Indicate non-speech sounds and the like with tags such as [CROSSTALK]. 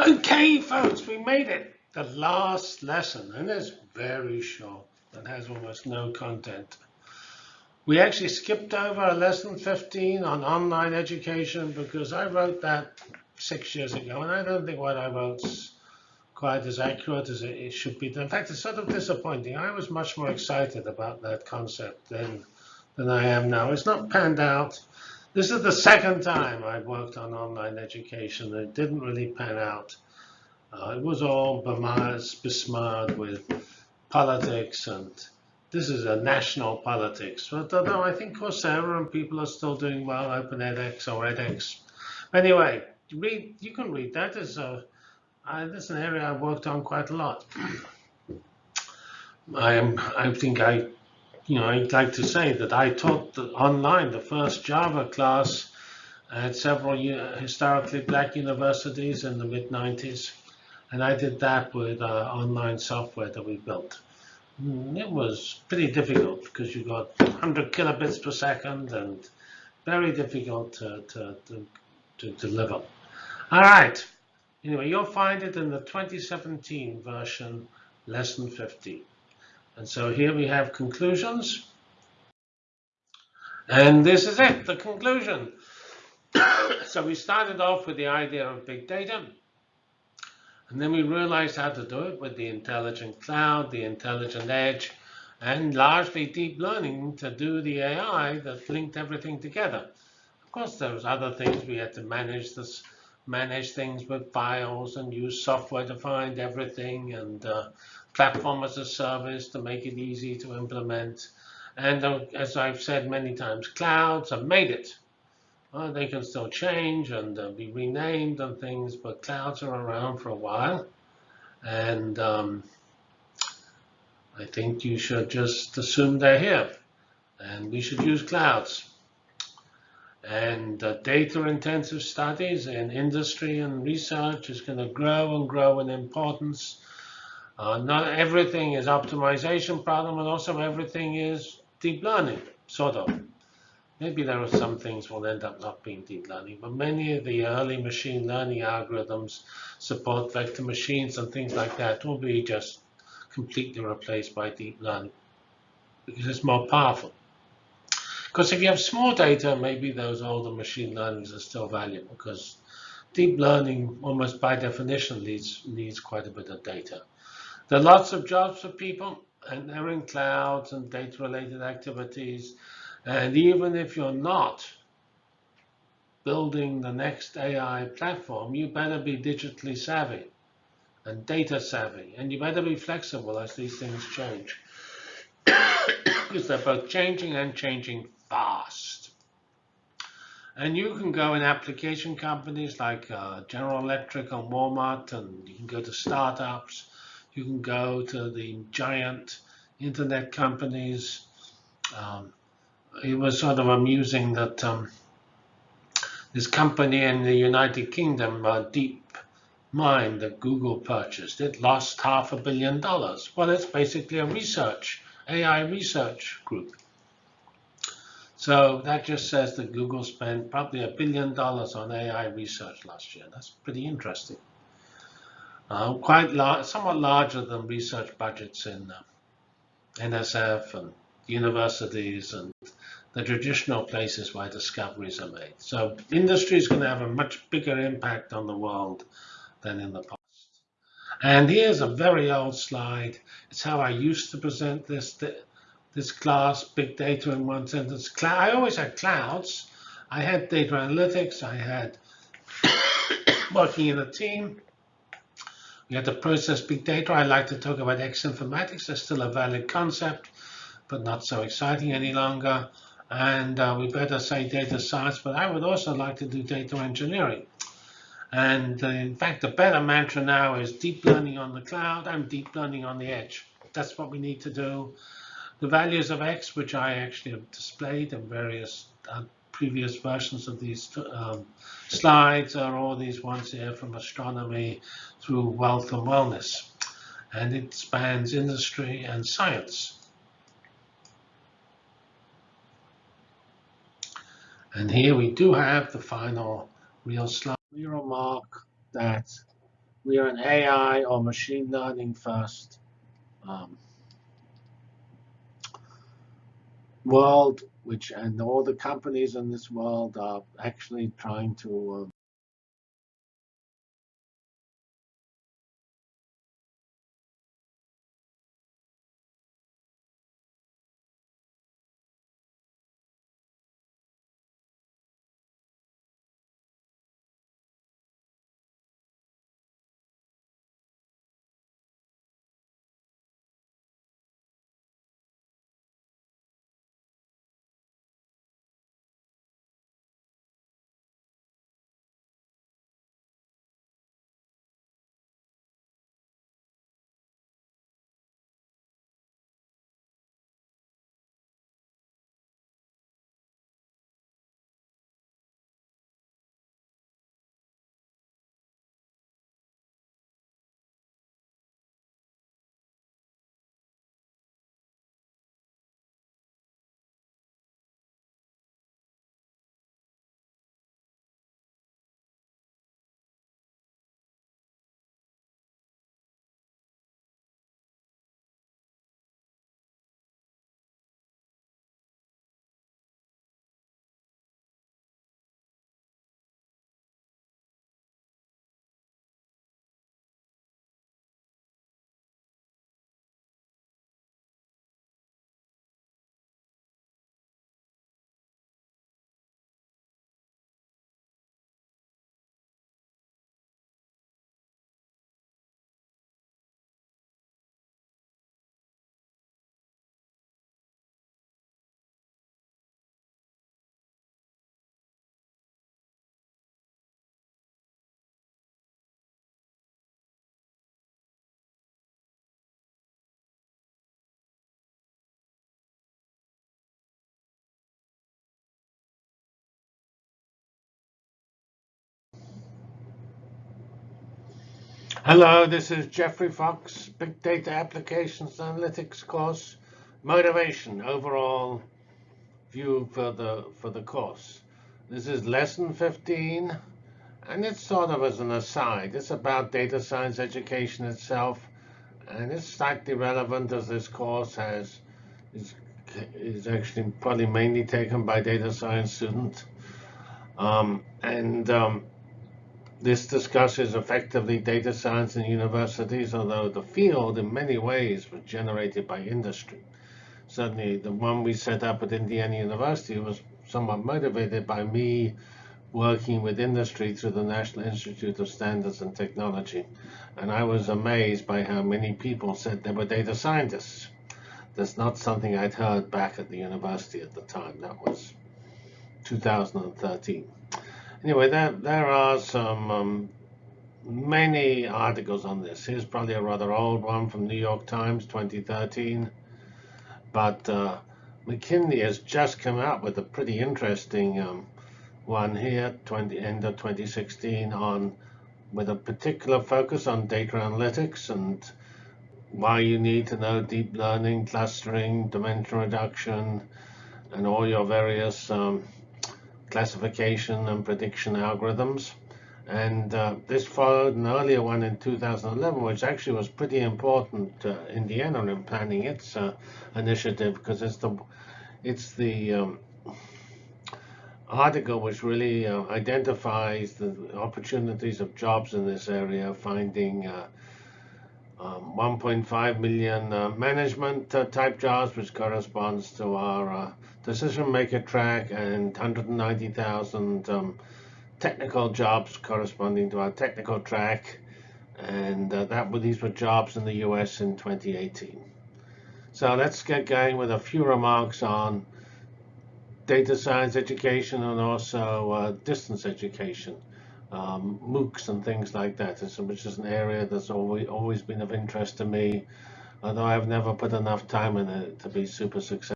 Okay, folks, we made it. The last lesson, and it's very short and has almost no content. We actually skipped over a lesson 15 on online education because I wrote that six years ago, and I don't think what I wrote's quite as accurate as it should be. In fact, it's sort of disappointing. I was much more excited about that concept than, than I am now. It's not panned out. This is the second time I've worked on online education. It didn't really pan out. Uh, it was all besmired with politics, and this is a national politics. But although I think Coursera and people are still doing well, Open edX or edX. Anyway, read. You can read that. Is a uh, this is an area I've worked on quite a lot. [CLEARS THROAT] I am. I think I, you know, I'd like to say that I taught the, online the first Java class at several historically black universities in the mid 90s. And I did that with uh, online software that we built. Mm, it was pretty difficult because you got 100 kilobits per second and very difficult to, to, to, to deliver. All right. Anyway, you'll find it in the 2017 version, lesson 50. And so here we have conclusions. And this is it, the conclusion. [COUGHS] so we started off with the idea of big data. And then we realized how to do it with the intelligent cloud, the intelligent edge, and largely deep learning to do the AI that linked everything together. Of course, there was other things. We had to manage this, manage things with files and use software to find everything and uh, platform as a service to make it easy to implement. And uh, as I've said many times, clouds have made it. Uh, they can still change and uh, be renamed and things, but clouds are around for a while. And um, I think you should just assume they're here. And we should use clouds. And uh, data-intensive studies in industry and research is going to grow and grow in importance. Uh, not everything is optimization problem, and also everything is deep learning, sort of. Maybe there are some things will end up not being deep learning, but many of the early machine learning algorithms support vector machines and things like that will be just completely replaced by deep learning because it's more powerful. Because if you have small data, maybe those older machine learnings are still valuable because deep learning almost by definition needs, needs quite a bit of data. There are lots of jobs for people and they're in clouds and data related activities and even if you're not building the next AI platform, you better be digitally savvy and data savvy. And you better be flexible as these things change. [COUGHS] because they're both changing and changing fast. And you can go in application companies like uh, General Electric and Walmart, and you can go to startups. You can go to the giant internet companies. Um, it was sort of amusing that um, this company in the United Kingdom, uh, DeepMind, that Google purchased, it lost half a billion dollars. Well, it's basically a research, AI research group. So that just says that Google spent probably a billion dollars on AI research last year. That's pretty interesting. Uh, quite large, somewhat larger than research budgets in uh, NSF and universities and the traditional places where discoveries are made. So industry is going to have a much bigger impact on the world than in the past. And here's a very old slide. It's how I used to present this this class, big data in one sentence. I always had clouds. I had data analytics. I had [COUGHS] working in a team. We had to process big data. I like to talk about X informatics. That's still a valid concept, but not so exciting any longer and uh, we better say data science, but I would also like to do data engineering. And uh, in fact, the better mantra now is deep learning on the cloud and deep learning on the edge. That's what we need to do. The values of X, which I actually have displayed in various uh, previous versions of these um, slides, are all these ones here from astronomy through wealth and wellness. And it spans industry and science. And here we do have the final real slide. We remark that we are an AI or machine learning first um, world, which and all the companies in this world are actually trying to um, Hello, this is Geoffrey Fox, Big Data Applications Analytics course, motivation, overall view for the for the course. This is lesson 15, and it's sort of as an aside. It's about data science education itself, and it's slightly relevant as this course has is is actually probably mainly taken by data science students. Um, and um, this discusses effectively data science in universities, although the field in many ways was generated by industry. Certainly, the one we set up at Indiana University was somewhat motivated by me working with industry through the National Institute of Standards and Technology. And I was amazed by how many people said they were data scientists. That's not something I'd heard back at the university at the time. That was 2013. Anyway, there, there are some um, many articles on this. Here's probably a rather old one from New York Times, 2013. But uh, McKinsey has just come out with a pretty interesting um, one here, 20, end of 2016, on with a particular focus on data analytics and why you need to know deep learning, clustering, dimension reduction, and all your various um, classification and prediction algorithms. And uh, this followed an earlier one in 2011, which actually was pretty important uh, Indiana in planning its uh, initiative because it's the it's the um, article which really uh, identifies the opportunities of jobs in this area, finding uh, um, 1.5 million uh, management uh, type jobs, which corresponds to our uh, decision maker track, and 190,000 um, technical jobs corresponding to our technical track. And uh, that were, these were jobs in the US in 2018. So let's get going with a few remarks on data science education and also uh, distance education um, MOOCs and things like that, which is an area that's always always been of interest to me, although I've never put enough time in it to be super successful.